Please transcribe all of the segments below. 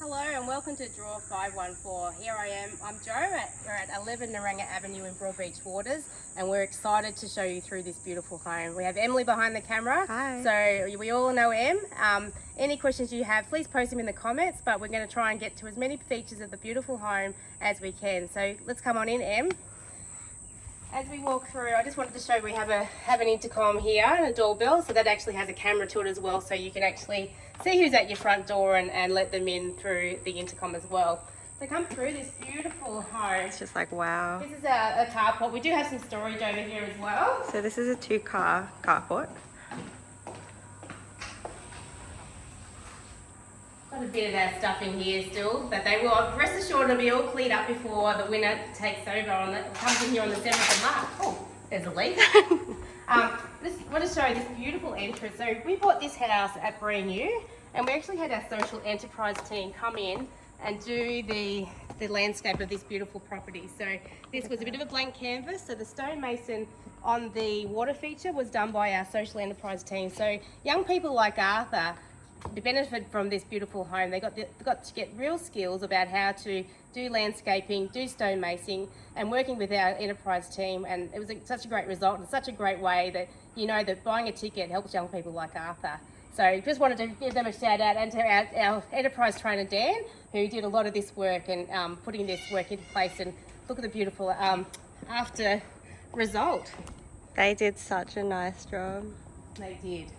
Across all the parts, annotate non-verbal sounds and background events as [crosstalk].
Hello and welcome to Draw 514. Here I am, I'm Joe, at, we're at 11 Naranga Avenue in Broadbeach Waters and we're excited to show you through this beautiful home. We have Emily behind the camera, Hi. so we all know Em. Um, any questions you have, please post them in the comments, but we're going to try and get to as many features of the beautiful home as we can. So let's come on in, Em. As we walk through, I just wanted to show we have a have an intercom here and a doorbell, so that actually has a camera to it as well, so you can actually see who's at your front door and, and let them in through the intercom as well. So come through this beautiful home. It's just like, wow. This is a, a carport. We do have some storage over here as well. So this is a two car carport. Got a bit of our stuff in here still, but they will, rest assured it'll be all cleaned up before the winter takes over on the, comes in here on the 7th of March. Oh, there's a leak. [laughs] um, this, I want to show you this beautiful entrance. So we bought this house at brand new and we actually had our social enterprise team come in and do the, the landscape of this beautiful property. So this was a bit of a blank canvas. So the stonemason on the water feature was done by our social enterprise team. So young people like Arthur they benefit from this beautiful home. They got the, they got to get real skills about how to do landscaping, do stonemasing, and working with our enterprise team. And it was a, such a great result and such a great way that you know that buying a ticket helps young people like Arthur. So just wanted to give them a shout out and to our, our enterprise trainer Dan, who did a lot of this work and um, putting this work into place. And look at the beautiful um, after result. They did such a nice job. They did.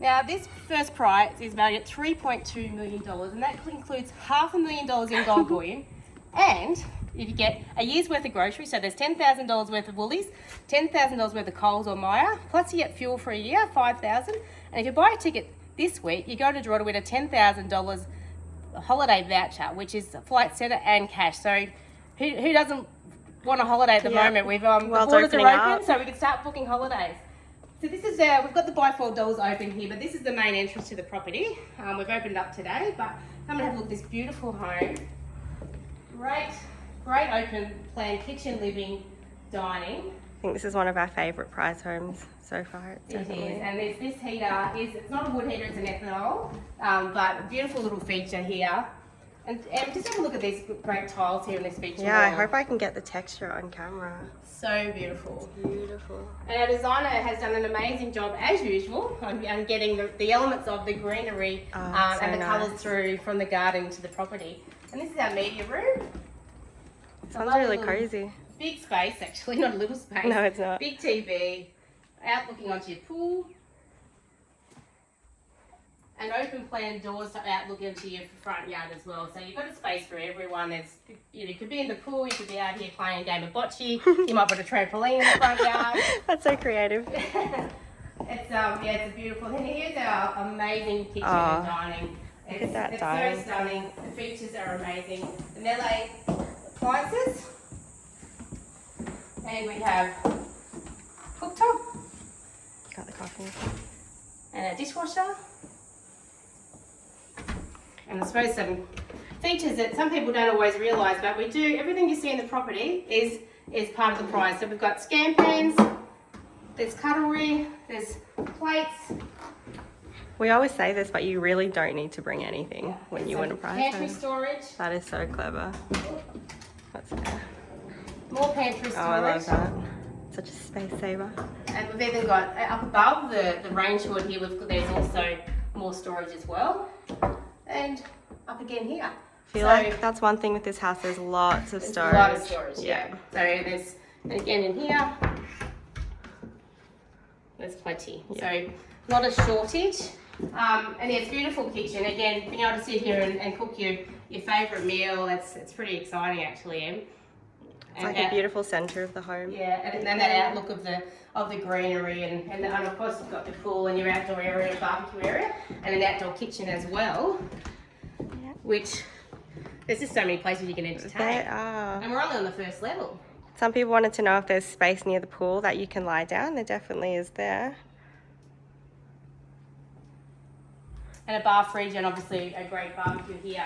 Now this first prize is valued at $3.2 million and that includes half a million dollars in gold [laughs] bullion and if you get a year's worth of groceries, so there's $10,000 worth of Woolies, $10,000 worth of Coles or Myer, plus you get fuel for a year, 5000 and if you buy a ticket this week, you go to draw to win a $10,000 holiday voucher, which is a Flight Centre and cash. So who, who doesn't want a holiday at the Yeah. moment? We've um, the borders are open, up. so we can start booking holidays. So this is our, we've got the bifold doors open here, but this is the main entrance to the property. Um, we've opened up today, but come and have a look at this beautiful home. Great, great open plan kitchen, living, dining. I think this is one of our favourite prize homes so far. It's It is, definitely. and there's this heater is it's not a wood heater, it's an ethanol, um, but a beautiful little feature here. And, and just have a look at these great tiles here in this feature Yeah, I hope I can get the texture on camera. So beautiful. Beautiful. And our designer has done an amazing job, as usual, on, on getting the, the elements of the greenery Oh, um, so and the nice. colours through from the garden to the property. And this is our media room. Sounds really crazy. Big space, actually, [laughs] not a little space. No, it's not. Big TV, out looking onto your pool. And open plan doors to out look into your front yard as well. So you've got a space for everyone. There's, you, know, you could be in the pool, you could be out here playing a game of bocce. you might put a trampoline in the front yard. [laughs] That's so creative. [laughs] it's um yeah, it's a beautiful. And here's our amazing kitchen Oh, and dining. at It's, that it's dining. so stunning. The features are amazing. The Miele appliances. And we have cooktop Got the coffee. and a dishwasher. And I suppose some features that some people don't always realise, but we do, everything you see in the property is, is part of the prize. So we've got scan pans, there's cutlery, there's plates, We always say this, but you really don't need to bring anything when you win a prize Pantry storage, That is so clever. That's more pantry storage. Oh, I love that. Such a space saver. And we've even got uh, up above the, the range hood here, we've got, there's also more storage as well. And up again here. I feel So- like that's one thing with this house. There's lots of There's storage. A lot of storage, yeah. So there's, and again in here, there's plenty. So not a shortage. Um, and it's beautiful kitchen. Again, being able to sit here and, and cook your, your favourite meal, it's, it's pretty exciting actually, Em. It's like a beautiful centre of the home. Yeah, and then that outlook of the of the greenery and, and, and of course you've got the pool and your outdoor area, barbecue area, and an outdoor kitchen as well. Which there's just so many places you can entertain. are. And we're only on the first level. Some people wanted to know if there's space near the pool that you can lie down. There definitely is there. And a bar fridge and obviously a great barbecue here.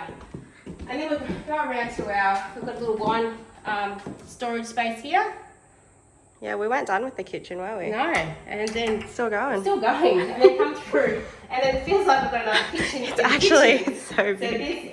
And then we go around to our, we've got a little wine um, storage space here. Yeah, we weren't done with the kitchen, were we? No, and then Still going. still going, and then come through, and then it feels like we've got another kitchen. It's actually so So big.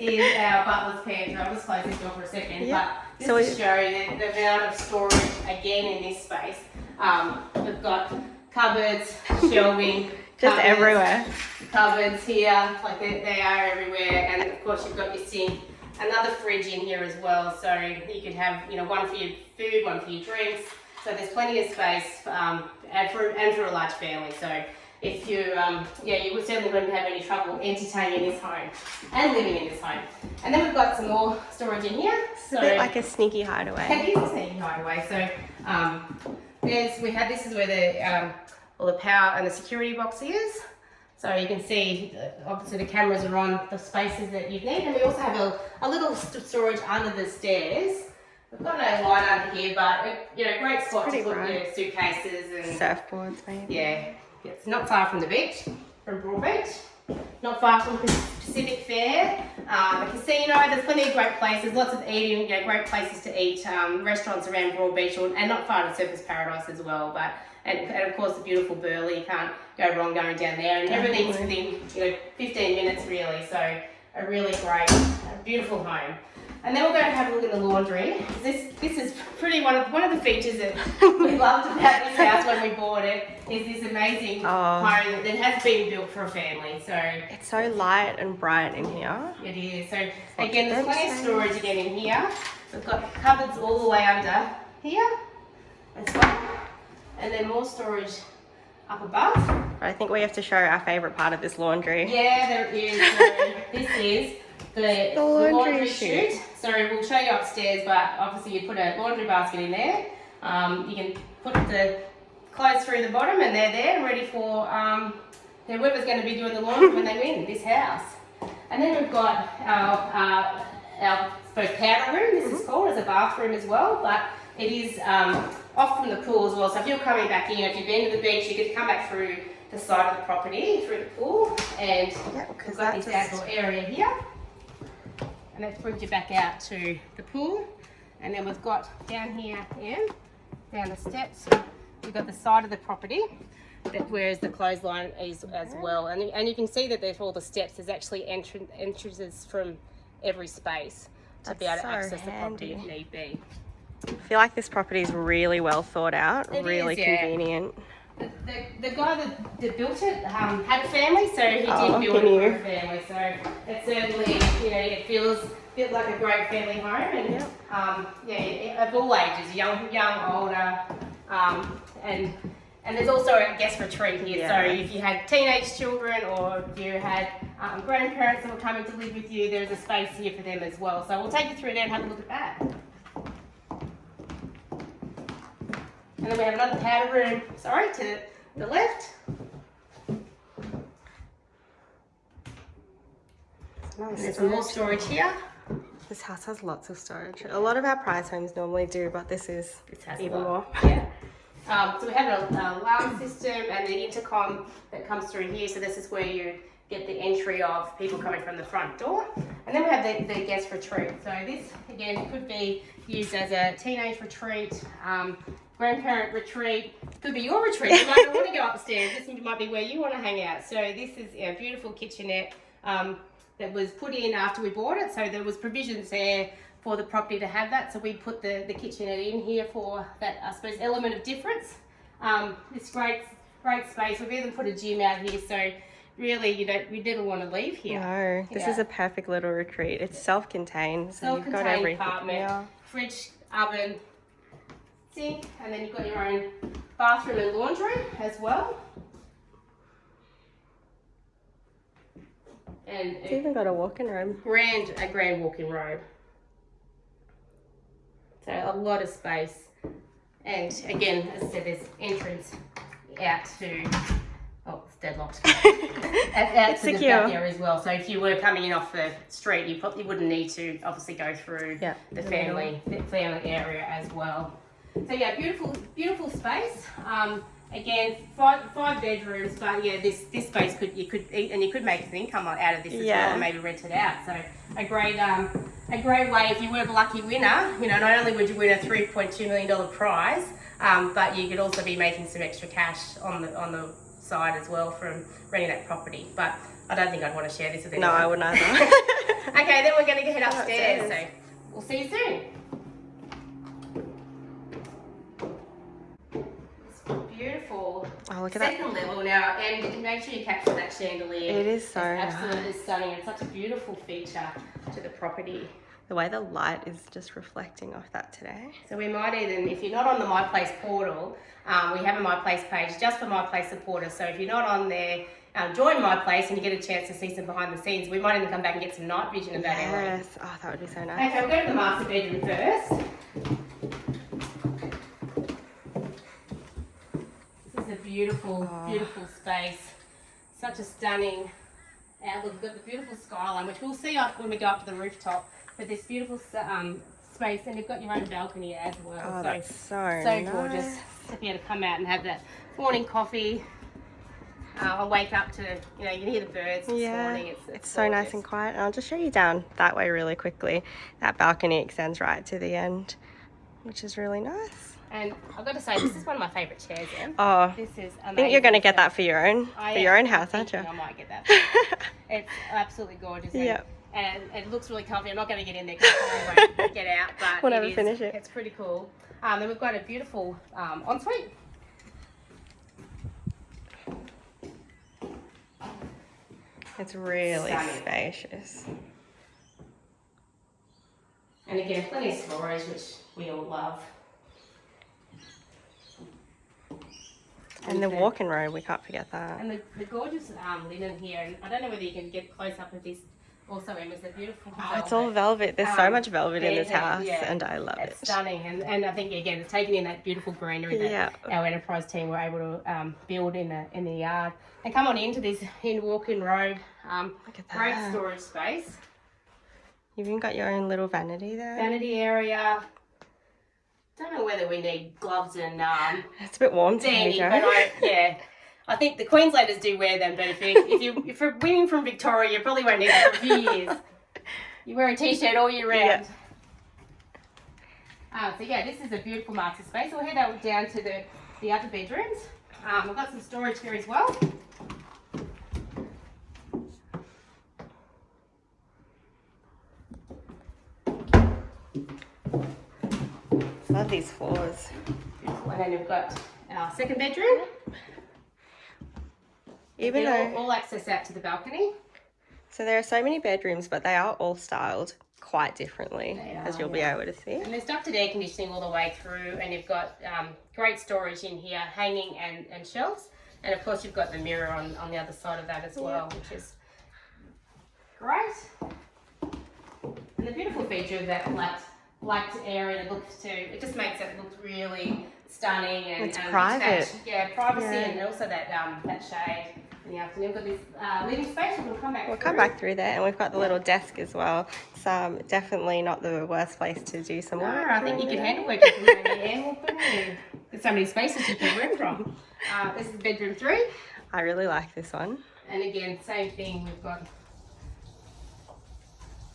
this is our butler's pantry. I'll just close this door for a second. Yeah. But So just it- to show you the, the amount of storage again in this space. Um, we've got cupboards, shelving, [laughs] Just cupboards, everywhere. Cupboards here, like they, they are everywhere, and of course you've got your sink. Another fridge in here as well, so you could have you know one for your food, one for your drinks. So there's plenty of space, um, and for and for a large family. So if you, um, yeah, you would certainly wouldn't have any trouble entertaining in this home and living in this home. And then we've got some more storage in here. It's a bit like a sneaky hideaway. It is a sneaky hideaway. So um, there's we have this is where the um, all the power and the security box is. So you can see uh, obviously the cameras are on the spaces that you need, and we also have a, a little storage under the stairs. We've got no light under here, but it, you know, great spot to put your suitcases and Surfboards, maybe. yeah, it's not far from the beach, from Broad Beach. Not far from Pacific Fair, um, the casino. There's plenty of great places, lots of eating, you know, great places to eat. Um, restaurants around Broad Beach, and not far to Surfers Paradise as well. But and, and of course the beautiful Burleigh. You can't go wrong going down there, and everything's within you know 15 minutes really. So a really great, uh, beautiful home. And then we'll go and have a look at the laundry. This this is pretty one of one of the features that we [laughs] loved about this house when we bought it is this amazing Oh. home that has been built for a family. So It's so light and bright in here. it is. So again, there's plenty of storage again in here. We've got cupboards all the way under here as well, and then more storage up above. I think we have to show our favourite part of this laundry. Yeah, there is. So this is the, the laundry laundry, chute. chute. So we'll show you upstairs, but obviously you put a laundry basket in there. Um, you can put the clothes through the bottom and they're there ready for um, whoever's going to be doing the laundry when they win this house. And then we've got our, uh, our powder room, this is called, as a bathroom as well, but it is um, off from the pool as well. So if you're coming back in, if you've been to the beach, you could come back through the side of the property, through the pool, and Yeah, we've got this outdoor area here. And that brings you back out to the pool. And then we've got down here, Ian, down the steps, we've got the side of the property that whereas the clothesline is as well. And, and you can see that there's all the steps, there's actually entran- entrances from every space to be able to so access the property if need be. I feel like this property is really well thought out, It really is, yeah. convenient. The, the, the guy that, that built it um, had a family, so he Oh, did build it for a family. So it certainly, you know, it feels a bit like a great family home, and Yep. um, yeah, of all ages, young, young, older, um, and and there's also a guest retreat here. Yeah. So if you had teenage children or you had um, grandparents that were coming to live with you, there's a space here for them as well. So we'll take you through there and have a look at that. And then we have another powder room, sorry, to the left. And there's more storage here. This house has lots of storage. A lot of our prize homes normally do, but this is This even more. Yeah. Um, so we have an alarm system and the intercom that comes through here. So this is where you get the entry of people coming from the front door. And then we have the, the guest retreat. So this, again, could be used as a teenage retreat, um, grandparent retreat. Could be your retreat. You might not want to go upstairs. This might be where you want to hang out. So this is a beautiful kitchenette um, that was put in after we bought it. So there was provisions there for the property to have that. So we put the, the kitchenette in here for that, I suppose, element of difference. Um, it's great, great space. We've even put a gym out here. So really, you don't, we never want to leave here. No, this is a perfect little retreat. It's self-contained, so you've got Self-contained everything. apartment, Yeah. fridge, oven, sink, and then you've got your own bathroom and laundry as well. And It's even got a walk-in room. grand, a grand walk-in robe. So a lot of space. And again, as I said, there's entrance out to, oh, it's deadlocked. [laughs] out, out It's to the secure. back there as well. So if you were coming in off the street, you probably wouldn't need to obviously go through Yeah, the the family the family area as well. So yeah, beautiful beautiful space. Um, again, five five bedrooms, but yeah, this this space could you could and you could make some income out of this as Yeah. well, and maybe rent it out. So a great um a great way if you were the lucky winner. You know, not only would you win a three point two million dollar prize, um, but you could also be making some extra cash on the on the side as well from renting that property. But I don't think I'd want to share this with anyone. No. I wouldn't either. [laughs] [laughs] Okay, then we're going to head upstairs. upstairs. So we'll see you soon. It's beautiful. oh, look at that. Second level now, and make sure you capture that chandelier. It is so It's absolutely nice. stunning. It's such a beautiful feature to the property. The way the light is just reflecting off that today. So we might even, if you're not on the My Place portal, um, we have a My Place page just for My Place supporters. So if you're not on there, um, join My Place and you get a chance to see some behind the scenes. We might even come back and get some night vision of that area. Yes. Oh, that would be so nice. Okay, we'll go to the master bedroom first. This is a beautiful, Oh. beautiful space. Such a stunning outlook. We've got the beautiful skyline, which we'll see up when we go up to the rooftop. But this beautiful um, space, and you've got your own balcony as well. Oh, so that's so so nice. gorgeous to be able to come out and have that morning coffee. Uh, I'll wake up to, you know, you can hear the birds this Yeah, morning. It's, it's so nice and quiet. And I'll just show you down that way really quickly. That balcony extends right to the end, which is really nice. And I've got to say, this is one of my favourite chairs, Em. Oh, This is amazing. I think you're going to get that for your own, I for your own house, aren't you? I might get that. [laughs] It's absolutely gorgeous. And, Yep. and it looks really comfy. I'm not going to get in there because I won't [laughs] get out, but Whenever it is, finish it. It's pretty cool. Um, then we've got a beautiful um, ensuite. It's really Stunning. spacious. And again, plenty of storage, which we all love. And the walking road, we can't forget that. And the, the gorgeous um, linen here, and I don't know whether you can get close up with this also, Emma, is the beautiful Oh, it's all velvet. There's so Um, much velvet in this house, yeah. and I love It's it. stunning, and, and I think again, it's taking in that beautiful greenery that Yeah. our enterprise team were able to um, build in the in the yard. And come on into this in walk-in robe, um, Look at great storage space, You've even got your own little vanity there. vanity area. Don't know whether we need gloves and um, It's a bit warm today, Joe. I, yeah. I think the Queenslanders do wear them, but if you if you if you're winning from Victoria, you probably won't need them for a few years. You wear a t-shirt all year round. Uh, so yeah, this is a beautiful master space. We'll head out down to the the other bedrooms. Um, we've got some storage here as well. These floors. And then we've got our second bedroom. Even Again, though, all, all access out to the balcony. so there are so many bedrooms, but they are all styled quite differently, They as you'll yeah. be able to see. And there's ducted air conditioning all the way through, and you've got um, great storage in here, hanging and, and shelves. And of course, you've got the mirror on, on the other side of that as well, which is great. And the beautiful feature of that light, light area looks to, it just makes it look really stunning and It's and private. detached. Yeah, privacy Yeah. and also that um, that shade in the afternoon. We've got this uh, living space, we'll come back We'll through. come back through there, and we've got the little desk as well. So um, definitely not the worst place to do some No, work. I think you can handle working from home. Yeah, well, put it. There's so many spaces you can work from. [laughs] Uh, this is bedroom three, I really like this one. and again, same thing. We've got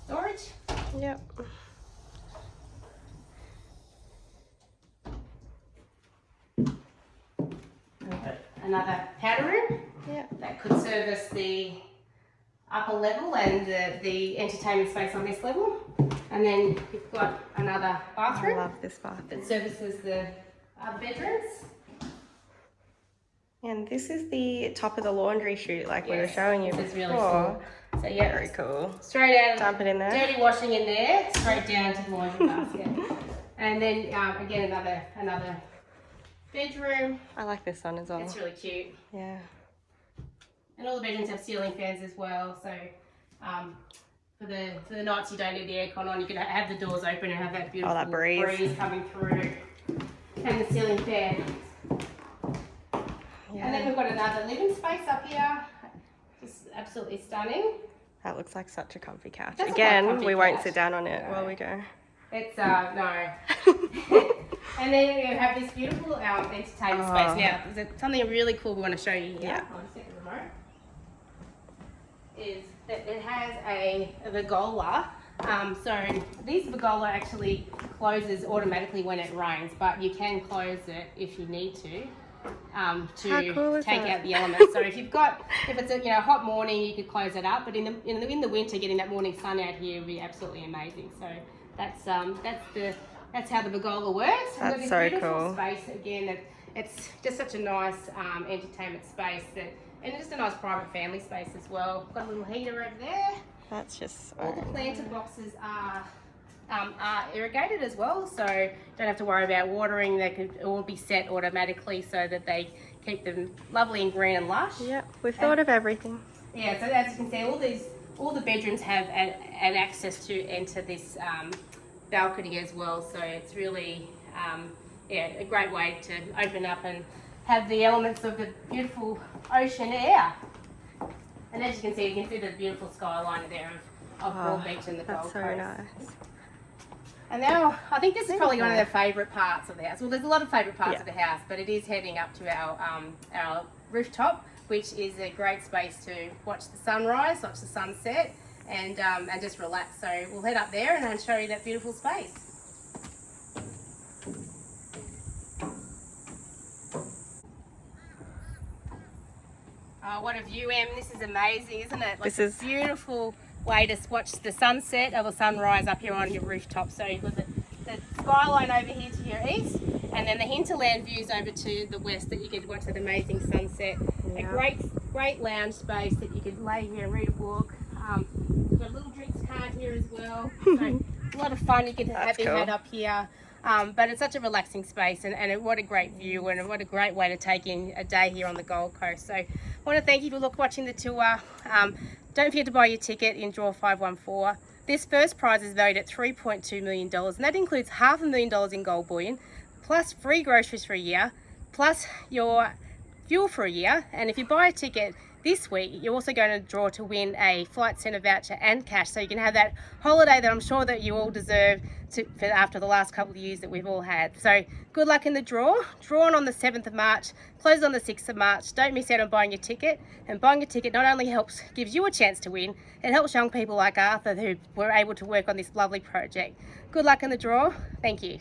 storage. Yep. and We've got another powder room Yep. that could service the upper level and the, the entertainment space on this level. And then you've got another bathroom. I love this bathroom. that services the other bedrooms. And this is the top of the laundry chute, like we were showing you this is really before. cool. So yeah, Very cool. straight out Dump it in there. dirty washing in there, straight down to the laundry basket. [laughs] And then um, again another another bedroom. I like this one as well. It's really cute. Yeah. And all the bedrooms have ceiling fans as well. So um, for the for the nights you don't need the aircon on, you can have the doors open and have that beautiful that breeze. coming through. And the ceiling fan. And then we've got another living space up here. Just absolutely stunning. That looks like such a comfy couch. Like Again, comfy we won't sit down on it No. while we go. It's uh no. [laughs] and then you have this beautiful um, entertainment Oh. space. Now, something really cool we want to show you here? Yeah. I'll just the remote. Is that it has a, a Vergola. Um, so this Vergola actually closes automatically when it rains, but you can close it if you need to. um, to cool take that? out the elements. So if you've got, if it's a you know hot morning, you could close it up. But in the in the, in the winter, getting that morning sun out here would be absolutely amazing. So that's um that's the that's how the Vergola works. We've got That's this so beautiful cool. Space again. That it's just such a nice um, entertainment space that. And just a nice private family space as well. Got a little heater over there. That's just All the so planted boxes are um, are irrigated as well, so don't have to worry about watering. They could all be set automatically so that they keep them lovely and green and lush. Yeah, we've thought of everything. Yeah, so as you can see, all these all the bedrooms have an, an access to enter this um, balcony as well. So it's really um, yeah a great way to open up and have the elements of the beautiful ocean air. And as you can see, you can see the beautiful skyline there of, of Oh, Broad Beach and the That's Gold so nice. And now, I think this is probably one of their favourite parts of the house. Well, there's a lot of favourite parts Yeah. of the house, but it is heading up to our um, our rooftop, which is a great space to watch the sunrise, watch the sunset, and um, and just relax. So we'll head up there and I'll show you that beautiful space. Oh, what a view, Em. This is amazing, isn't it? Like This a is- beautiful way to watch the sunset or the sunrise up here on your rooftop. So you've got the, the skyline over here to your east, and then the hinterland views over to the west that you could watch that amazing sunset. A great, great lounge space that you could lay here and read a book. Um, got a little drinks cart here as well. [laughs] So a lot of fun you could have your cool. head up here. Um, but it's such a relaxing space and, and what a great view and what a great way to take in a day here on the Gold Coast. So I want to thank you for look, watching the tour. Um, don't forget to buy your ticket in draw 514. This first prize is valued at $3.2 million and that includes half a million dollars in gold bullion, plus free groceries for a year, plus your fuel for a year. And if you buy a ticket this week, you're also going to draw to win a flight centre voucher and cash. So you can have that holiday that I'm sure that you all deserve to, for after the last couple of years that we've all had. So good luck in the draw. Drawn on the 7th of March, closed on the 6th of March. Don't miss out on buying your ticket. And buying a ticket not only helps, gives you a chance to win, it helps young people like Arthur who were able to work on this lovely project. Good luck in the draw. Thank you.